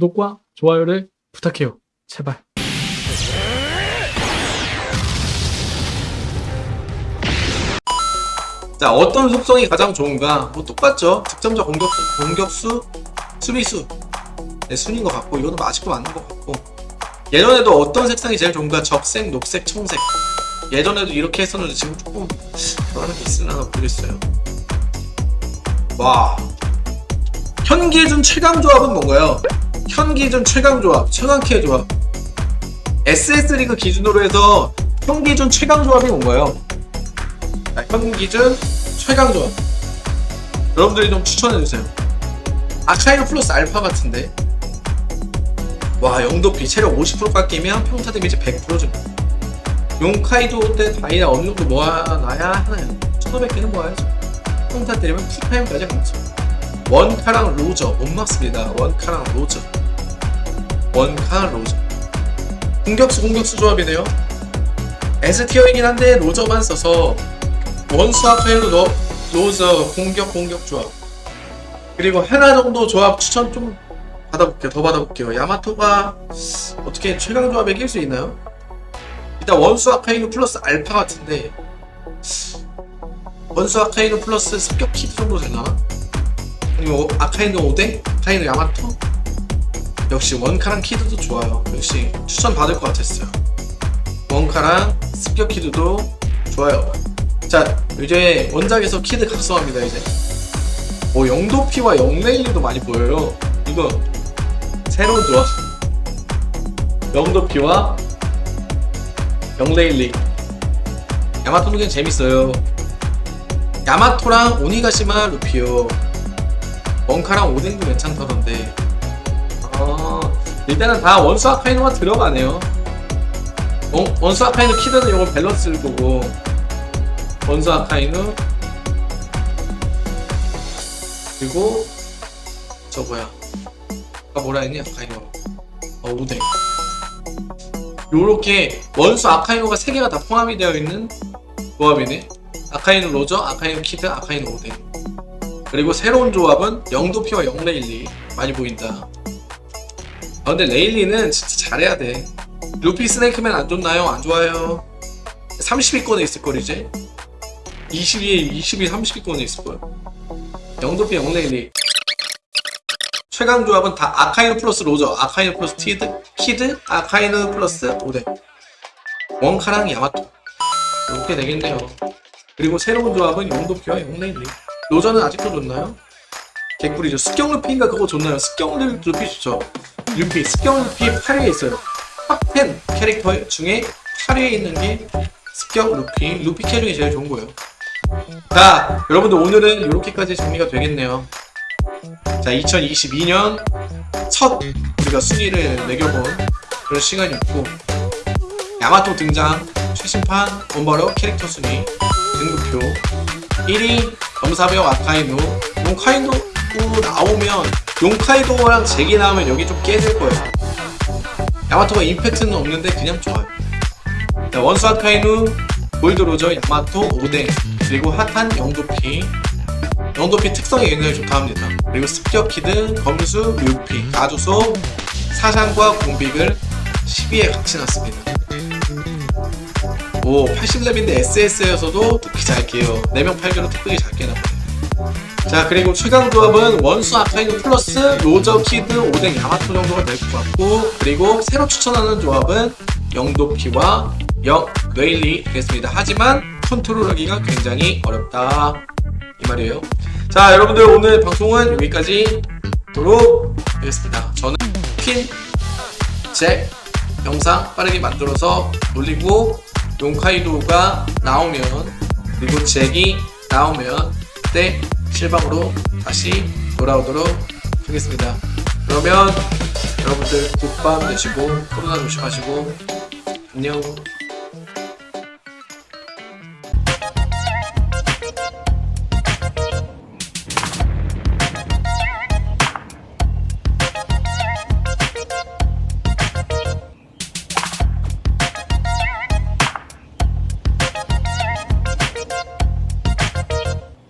구독과 좋아요를 부탁해요. 제발. 자 어떤 속성이 가장 좋은가? 뭐 똑같죠. 득점자 공격수 공격수 수비수. 네, 순인 것 같고 이거는 아직도 맞는 것 같고. 예전에도 어떤 색상이 제일 좋은가? 적색 녹색 청색. 예전에도 이렇게 했었는데 지금 조금 변하는 게 있으나 모르겠어요. 와. 현기준 최강 조합은 뭔가요 현기준 최강 조합 최강키의 조합. SS 리그 기준으로 해서 현기준 최강 조합이 뭔가요. 자, 현 기준 최강 조합. 여러분들이 좀 추천해주세요. 아카이노 플러스 알파 같은데. 와 영도피 체력 50% 깎이면 평타 데미지 100% 증가 용카이도 때 다이아 어느 정도 모아놔야 하나요? 1500개는 모아야죠. 평타 때리면 풀타임까지 가죠. 원카랑 로저 못 막습니다. 원카랑 로저 원카 로저 공격수 공격수 조합이네요 S티어이긴 한데 로저만 써서 원수 아카이노 너 로저 공격 공격 조합 그리고 하나 정도 조합 추천 좀 받아볼게요 더 받아볼게요 야마토가 어떻게 최강 조합에 낄 수 있나요? 일단 원수 아카이누 플러스 알파 같은데 원수 아카이누 플러스 습격 키드 정도 되나? 아니면 아카이누 오뎅? 아카이누 야마토? 역시 원카랑 키드도 좋아요. 역시 추천 받을 것 같았어요. 원카랑 습격 키드도 좋아요. 자 이제 원작에서 키드 각성합니다 이제. 오 영도피와 영레일리도 많이 보여요. 이거 새로운 조합. 영도피와 영레일리 야마토는 그냥 재밌어요. 야마토랑 오니가시마 루피요 원카랑 오뎅도 괜찮다던데 어, 일단은 다 원수 아카이누가 들어가네요. 원, 원수 아카이누 키드는 이건 밸런스를 보고 원수 아카이누 그리고 저 뭐야? 아까 뭐라 했니? 아카이누 어 오뎅. 요렇게 원수 아카이누가 3개가 다 포함이 되어 있는 조합이네. 아카이누 로저, 아카이누 키드, 아카이누 오뎅. 그리고 새로운 조합은 영도피와 영레일리. 많이 보인다 아 근데 레일리는 진짜 잘해야 돼. 루피 스네이크맨 안 좋나요? 안 좋아요. 30위권에 있을걸 이제. 22, 22, 30위권에 있을거예요 영도피 영레일리. 최강 조합은 다 아카이노 플러스 로저, 아카이노 플러스 티드, 키드, 아카이노 플러스 오데. 원카랑 야마토. 이렇게 되겠네요. 그리고 새로운 조합은 영도피와 영레일리. 로저는 아직도 좋나요? 개꿀이죠. 습격 루피인가 그거 좋나요? 습격 루피 좋죠 루피, 습격 루피 8위에 있어요. 탑10 캐릭터 중에 8위에 있는 게 습격 루피, 루피 캐릭이 제일 좋은 거예요. 자 여러분들 오늘은 이렇게까지 정리가 되겠네요. 자 2022년 첫 우리가 순위를 매겨본 그런 시간이었고 야마토 등장 최신판 원버러 캐릭터 순위 등급표 1위 검사벽 아카이노 용카이도 나오면 용카이도랑 제기 나오면 여기 좀 깨질 거예요. 야마토가 임팩트는 없는데 그냥 좋아요. 자, 원수 아카이누 골드로저 야마토 오뎅 그리고 핫한 영도피. 영도피 특성이 굉장히 좋다 합니다. 그리고 습격 키드 검수 뮤피 가주소 사상과 공빅을 12에 같이 놨습니다. 오 80렙인데 SS에서도 특히 잘 깨요. 4명 8개로 특별히 잘 깨나 보네 자 그리고 최강 조합은 원수 아카이누 플러스 로저 키드 오뎅 야마토 정도가 될 것 같고 그리고 새로 추천하는 조합은 영도피와 영 웨일리 되겠습니다. 하지만 컨트롤하기가 굉장히 어렵다. 이 말이에요. 자 여러분들 오늘 방송은 여기까지 도록 하겠습니다. 저는 퀸, 잭 영상 빠르게 만들어서 올리고 용카이도가 나오면 그리고 잭이 나오면 그때 실방으로 다시 돌아오도록 하겠습니다. 그러면 여러분들 굿밤 되시고 코로나 조심하시고 안녕